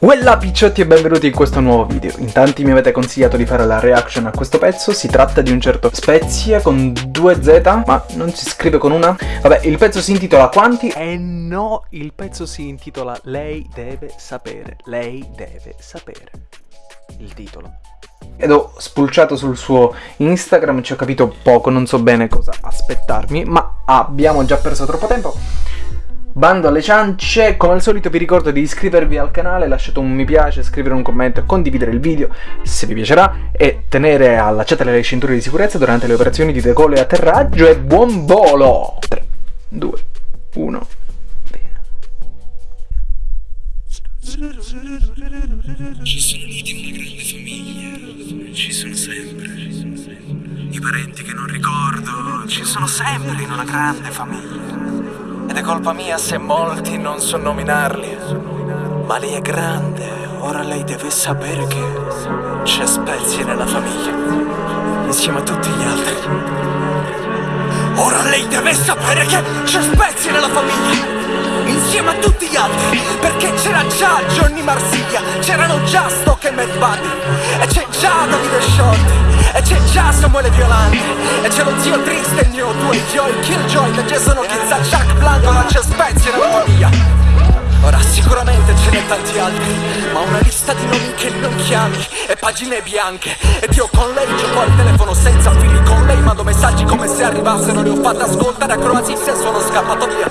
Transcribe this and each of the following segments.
Uella picciotti e benvenuti in questo nuovo video. In tanti mi avete consigliato di fare la reaction a questo pezzo, si tratta di un certo Spezia con 2Z, ma non si scrive con una? Vabbè, il pezzo si intitola Quanti? E no, il pezzo si intitola Lei deve sapere, lei deve sapere. Il titolo. Ed ho spulciato sul suo Instagram, ci ho capito poco, non so bene cosa aspettarmi, ma abbiamo già perso troppo tempo. Bando alle ciance, come al solito vi ricordo di iscrivervi al canale, lasciate un mi piace, scrivere un commento e condividere il video se vi piacerà e tenere allacciate le cinture di sicurezza durante le operazioni di decollo e atterraggio e buon volo! 3, 2, 1, Ci sono in una grande famiglia, ci sono sempre. I parenti che non ricordo, ci sono sempre in una grande famiglia. Ed è colpa mia se molti non so nominarli. Ma lei è grande, ora lei deve sapere che c'è Spezia nella famiglia, insieme a tutti gli altri. Ora lei deve sapere che c'è Spezia nella famiglia, insieme a tutti gli altri. Perché c'era già Johnny Marsiglia, c'erano già Stock e Mad Buddy, e c'è già Davide Shorty. E c'è già Samuele Violante E c'è lo zio triste, il mio due Joy, Killjoy, da Jason O'Kills a Jack Blanco Ma c'è Spezia nella famiglia Ora sicuramente ce n'è tanti altri Ma una lista di nomi che non chiami E pagine bianche. Ed io con lei gioco al telefono senza fili Con lei mando messaggi come se arrivassero Le ho fatte ascoltare a Croazia e sono scappato via.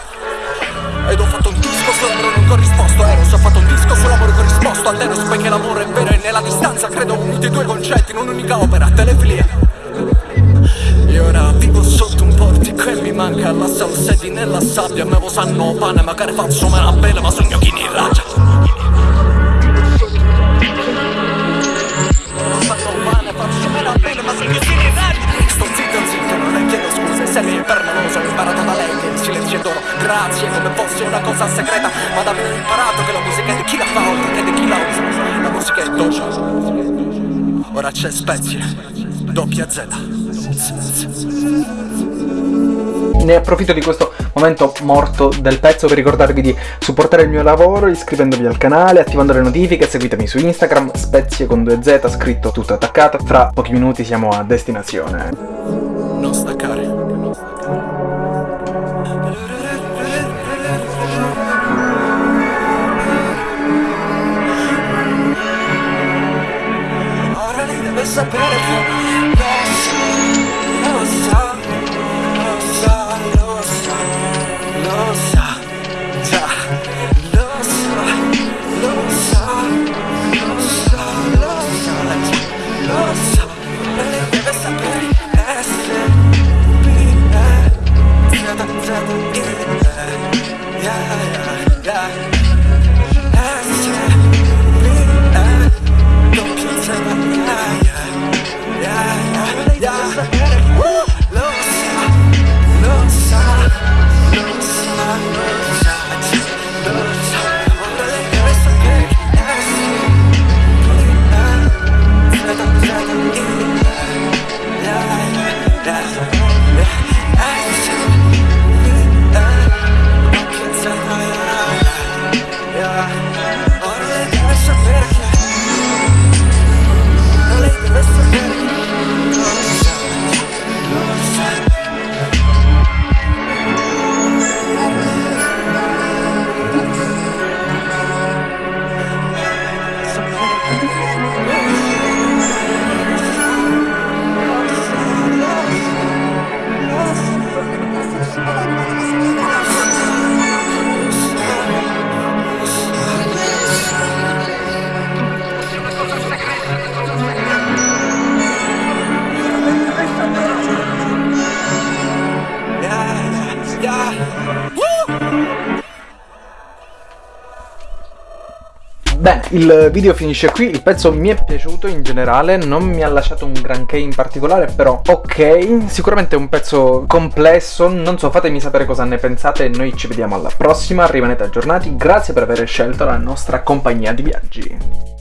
Ed ho fatto un disco sull'amore non corrisposto Eros ho fatto un disco sull'amore corrisposto All'Eros poiché l'amore è vero e nella distanza Credo uniti due concetti in un'unica opera Telefilia la salsedi nella sabbia Me lo sanno pane magari faccio faccio meno bene ma sogno chi ne raggia Sto zitto zitto non le chiedo scuse Se mi permaloso ho imparato da lei che il silenzio è d'oro Grazie come fosse una cosa segreta Ma da me ho imparato che la musica è di chi la fa oltre che di chi la usa. La musica è dojo Ora c'è Spezia. Doppia Z Ne approfitto di questo momento morto del pezzo per ricordarvi di supportare il mio lavoro iscrivendovi al canale, attivando le notifiche, seguitemi su Instagram, spezie con 2Z, scritto tutto attaccato. Fra pochi minuti siamo a destinazione. Non staccare lei deve sapere che Bene, il video finisce qui, il pezzo mi è piaciuto in generale, non mi ha lasciato un granché in particolare, però ok, sicuramente è un pezzo complesso, non so, fatemi sapere cosa ne pensate noi ci vediamo alla prossima, rimanete aggiornati, grazie per aver scelto la nostra compagnia di viaggi.